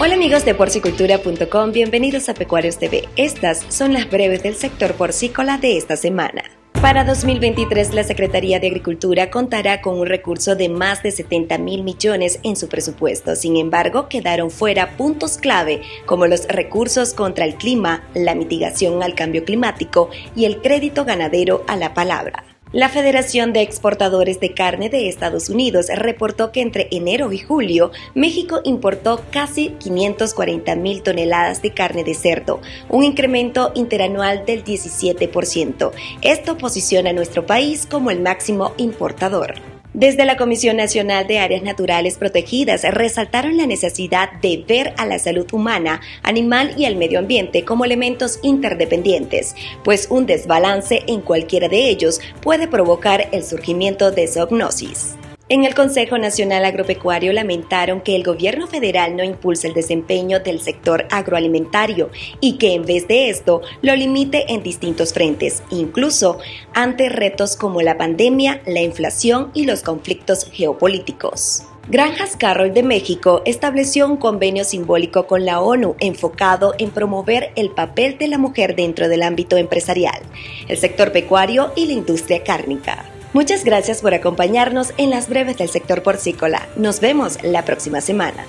Hola amigos de porcicultura.com, bienvenidos a Pecuarios TV. Estas son las breves del sector porcícola de esta semana. Para 2023, la Secretaría de Agricultura contará con un recurso de más de 70 mil millones en su presupuesto. Sin embargo, quedaron fuera puntos clave como los recursos contra el clima, la mitigación al cambio climático y el crédito ganadero a la palabra. La Federación de Exportadores de Carne de Estados Unidos reportó que entre enero y julio México importó casi 540 mil toneladas de carne de cerdo, un incremento interanual del 17%. Esto posiciona a nuestro país como el máximo importador. Desde la Comisión Nacional de Áreas Naturales Protegidas resaltaron la necesidad de ver a la salud humana, animal y al medio ambiente como elementos interdependientes, pues un desbalance en cualquiera de ellos puede provocar el surgimiento de zoognosis. En el Consejo Nacional Agropecuario lamentaron que el gobierno federal no impulse el desempeño del sector agroalimentario y que en vez de esto lo limite en distintos frentes, incluso ante retos como la pandemia, la inflación y los conflictos geopolíticos. Granjas Carroll de México estableció un convenio simbólico con la ONU enfocado en promover el papel de la mujer dentro del ámbito empresarial, el sector pecuario y la industria cárnica. Muchas gracias por acompañarnos en las breves del sector porcícola. Nos vemos la próxima semana.